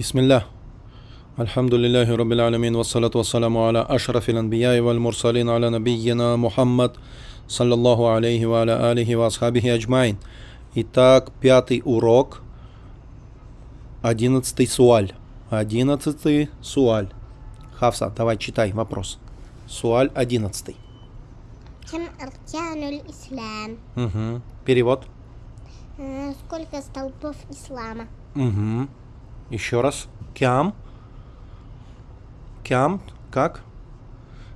بسم الله الحمد لله رب العالمين والصلاة والسلام على أشرف الأنبياء والمرسلين على نبينا محمد صلى الله عليه وعلى آله وأصحابه أجمعين Итак, пятый урок, одиннадцатый суаль. Одиннадцатый суаль. Хавса, давай читай вопрос. Суаль одиннадцатый. كم أركان الإسلام؟ Угу. Перевод. Э, Сколько столпов ислама? Угу. Еще раз. كم. كم. Как?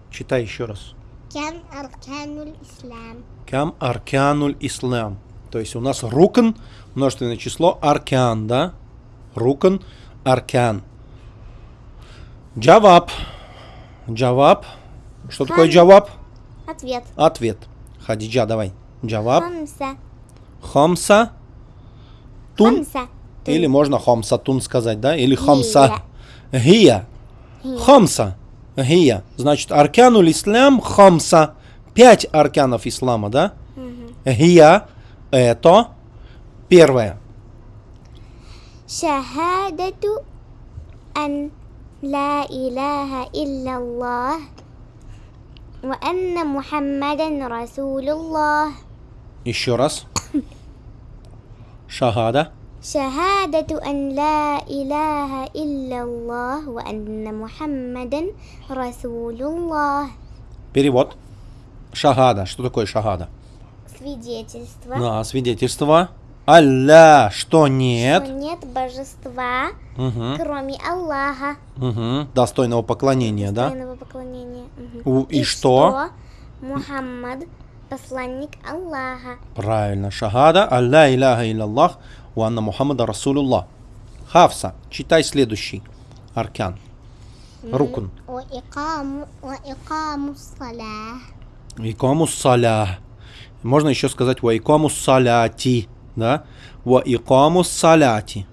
Читай еще раз. كم أركان الإسلام. كم أركان الإسلام. То есть у нас ركن, множественное число, أركان, да? ركن, أركان. جواب. جواب. Что Хан... такое جواب? Ответ. Ответ. Хадиджа, давай. Джаваб. Хамса. Хамса. Тун. Хамса. Или можно хомсатун сказать, да? Или хомса. Гия. Хомса. Гия. Значит, аркануль ислам хомса. Пять арканов ислама, да? Гия. Это. Первое. شهادة أن لا إله إلا الله وأن محمدا رسول الله Еще раз. Шахада. شهادة أن لا إله إلا الله وأن محمدا رسول الله Перевод. Шахада. Что такое шахада? Свидетельство, Да, свидетельство. Алля, что нет. что нет божества, Мгм, кроме Аллаха. мгм. Достойного поклонения, да? Достойного поклонения. Мгм. У- и что? Мухаммад, посланник Аллаха. Правильно. Шахада. Алля иляха илляллах. У Анна Мухаммада Расулюлла. Хавса, читай следующий аркан. Рукун. Икаму саля. Можно еще сказать ва саляти. Да? Ва саляти.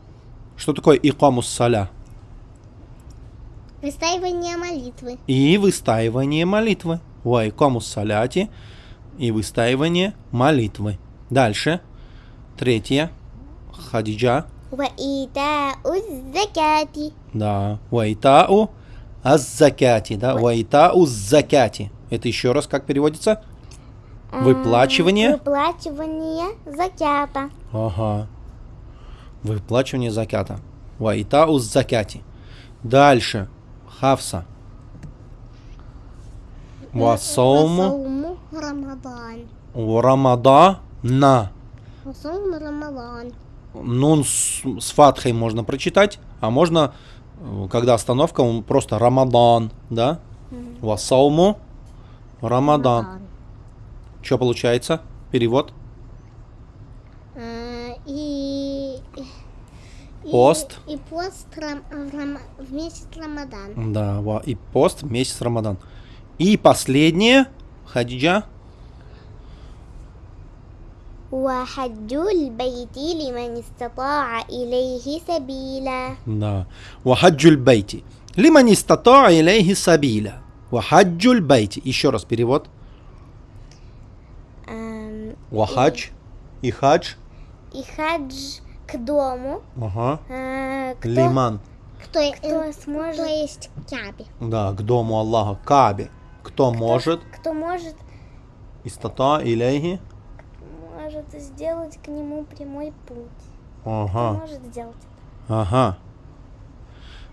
Что такое икаму саля? Выстаивание молитвы. И выстаивание молитвы. Ва саляти. И выстаивание молитвы. Дальше. Третье. Хадиджа. Ваитау закяти. Да, ваитау аззакяти, да, ваитау закяти. Это еще раз как переводится? А, Выплачивание? Выплачивание закята. Ага. Выплачивание закята. Ваитау закяти. Дальше. Хавса. Васауму. Рамадан. Рамадана. Васауму Рамадан. Нун с, с фатхой можно прочитать, а можно, э, когда остановка, он просто Рамадан, да? Васауму Рамадан. Что получается? Перевод? Э, И, и- Пост. И, пост рам- в рам- в месяц Рамадан. Да, и пост месяц Рамадан. И последнее, Хадиджа, وحج البيت لمن استطاع إليه سبيلا да, вахаджуль бейти. Лиман истата илейхи сабиля. Вахаджуль бейти. Еще раз перевод. Эм, Вахадж и хадж. И хадж к дому. Ага. э, кто, Лиман. Кто, кто сможет... То есть к Кябе. Да, к дому Аллаха, Кабе. Кто может? Кто может, Истата илейхи. может сделать к нему прямой путь. Ага. может сделать это? Ага.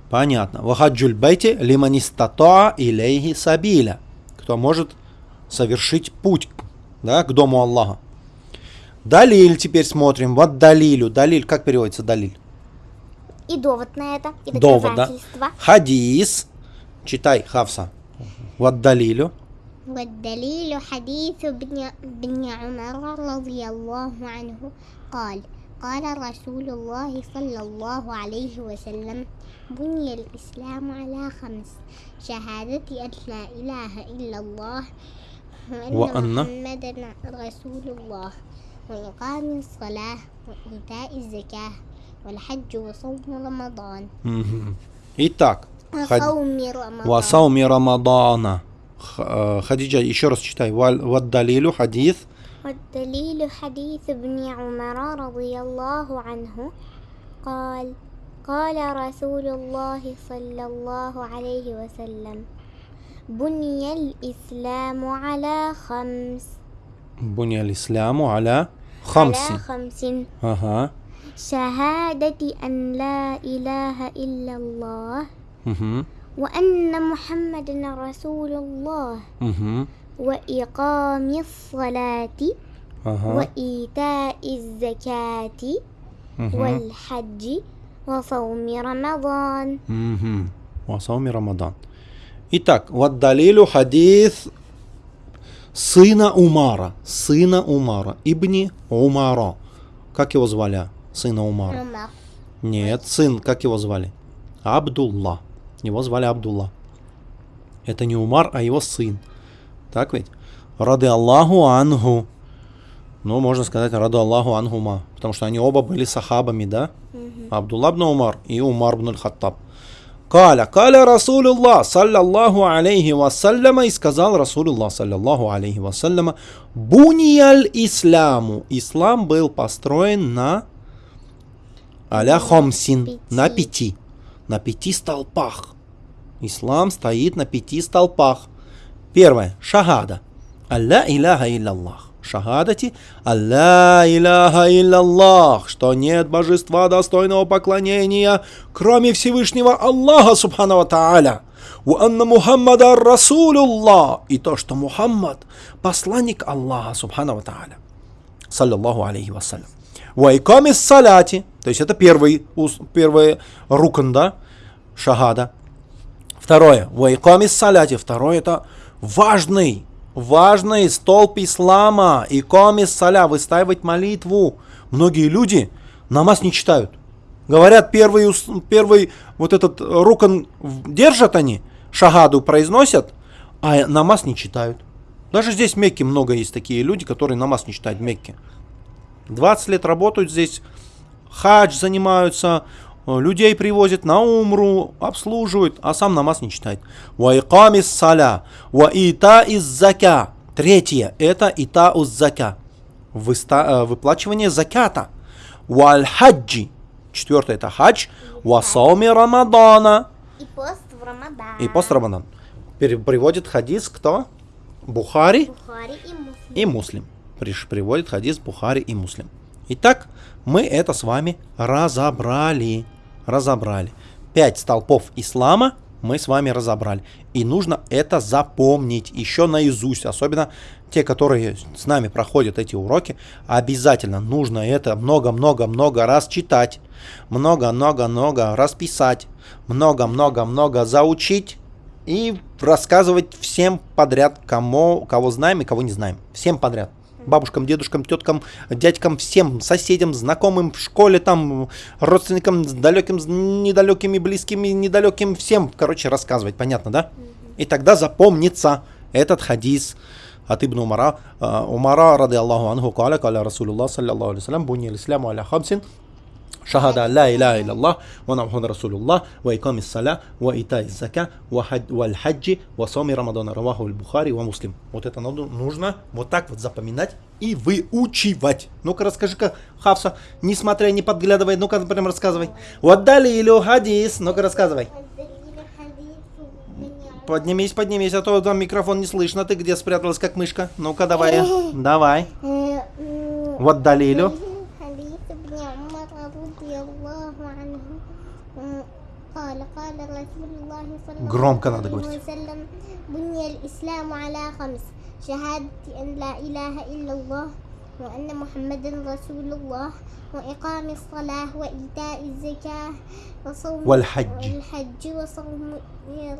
Понятно. Вахаджуль бейти лиман истата илейхи сабиля. Кто может совершить путь да, к дому Аллаха. Далиль теперь смотрим. Вот далилю. Далиль, как переводится далиль? И довод на это, и Довод, да? Хадис. Читай, Хавса. Вот далилю. والدليل حديث ابن, ابن عمر رضي الله عنه قال قال رسول الله صلى الله عليه وسلم بني الإسلام على خمس شهادة أن لا إله إلا الله وأن, وأن- محمدا رسول الله وإقام الصلاة وإيتاء الزكاة والحج وصوم رمضان Мгм. Итак. Хад- وصوم رمضان Васауми Рамадана. Х- э, Хадиджа, еще раз читай. Валь- Вот далилю хадис. والدليل حديث ابن عمر رضي الله عنه قال قال رسول الله صلى الله عليه وسلم بني الإسلام على خمس Буня исламу аля хамси. على خمس Ага. شهادة أن لا إله إلا الله Угу. وأن محمد رسول الله Угу. وإقام الصلاة Ага. وإيتاء الزكاة Угу. والحج وصوم رمضان Угу. Васауми Рамадан. Итак, вот далилю хадис сына Умара. Сына Умара. Ибни Умара. Как его звали? Сына Умара. عمر Нет, сын, как его звали? Абдулла. Его звали Абдулла. Это не Умар, а его сын. Так ведь? Рады Аллаху Ангу. Ну, можно сказать, Рады Аллаху Ангума. Потому что они оба были сахабами, да? Абдулла бн Умар и Умар бн Хаттаб. Каля, каля Расулуллах, саллаллаху алейхи вассаляма, и сказал Расулуллах, саллаллаху алейхи вассаляма, бунияль исламу. Ислам был построен на аля хомсин, на пяти, на пяти столпах. Ислам стоит на пяти столпах. Первое, шахада. Алла иляха илляллах. Шахадати Алла иляха илляллах, что нет божества достойного поклонения, кроме Всевышнего Аллаха Субхану Тааля. У анна Мухаммада Расулуллах. И то, что Мухаммад посланник Аллаха Субхану Тааля. Саллаллаху алейхи вассалям. Вайками саляти. То есть это первый, первый рукн, да? Шахада. Второе. Вайками саляти. Второе это важный, важный столб ислама. И комис саля. Выстаивать молитву. Многие люди намаз не читают. Говорят, первый, первый вот этот рукан держат они, шагаду произносят, а намаз не читают. Даже здесь в Мекке много есть такие люди, которые намаз не читают в Мекке. 20 лет работают здесь, хадж занимаются, э, людей привозят на умру, обслуживают, а сам намаз не читает. Ва икамис саля, ва ита из зака. Третье, это ита уз зака. Выста- э, выплачивание заката. Валь хаджи. Четвертое, это хадж. Ва сауми рамадана. И пост в Рамадан. И пост Рамадан. Приводит хадис кто? Бухари Бухари и Муслим. и Муслим. Приводит хадис Бухари и Муслим. Итак, мы это с вами разобрали. Разобрали. Пять столпов ислама мы с вами разобрали. И нужно это запомнить еще наизусть. Особенно те, которые с нами проходят эти уроки. Обязательно нужно это много-много-много раз читать. Много-много-много раз писать. Много-много-много заучить. И рассказывать всем подряд, кому, кого знаем и кого не знаем. Всем подряд. Бабушкам, дедушкам, теткам, дядькам, всем соседям, знакомым в школе, там, родственникам, далеким, недалекими, близкими, недалеким, всем, короче, рассказывать, понятно, да? И тогда запомнится этот хадис от Ибн Умара, э, Умара, рады Аллаху анху, каля, каля Расулуллах, саллаллаху алейhi салям, буни исляму аля хамсин, шахада ля иля илляллах, ва намхан расулюллах, ва икам саля, ва ита из зака, ва хаджи, ва сами рамадана, раваху бухари, ва муслим. Вот это надо нужно вот так вот запоминать и выучивать. Ну-ка расскажи-ка, Хавса, не смотря, не подглядывай, ну-ка прям рассказывай. Вот дали или хадис, ну-ка рассказывай. Поднимись, поднимись, а то там микрофон не слышно. Ты где спряталась, как мышка? Ну-ка, давай. Э, давай. Э, вот далилю. Громко надо عليه говорить. وسلم بني الإسلام على خمس شهادة أن لا إله إلا الله وأن محمدا رسول الله وإقام الصلاة وإيتاء الزكاة وصوم والحج. والحج وصوم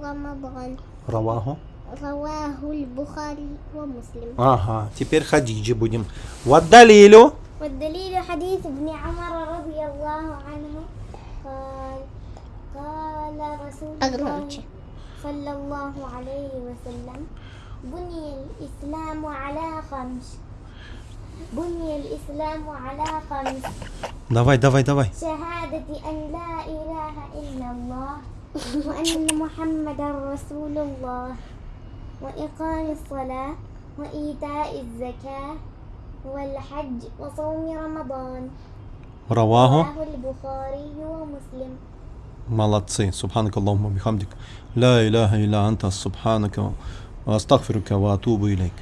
رمضان Раваху. رواه البخاري ومسلم Ага, теперь Хадиджи будем. Вот далилю. والدليل حديث ابن عمر رضي الله عنه قال قال رسول الله صلى الله عليه وسلم بني الإسلام على خمس بني الإسلام على خمس Давай, давай, давай. شهادة أن لا إله إلا الله وأن محمدا رسول الله وإقام الصلاة وإيتاء الزكاة والحج وصوم رمضان Раваху. رواه البخاري ومسلم Молодцы. Субханак Аллахума бихамдик. Ла иляха илля анта субханака. Астагфирука ва атубу илейк.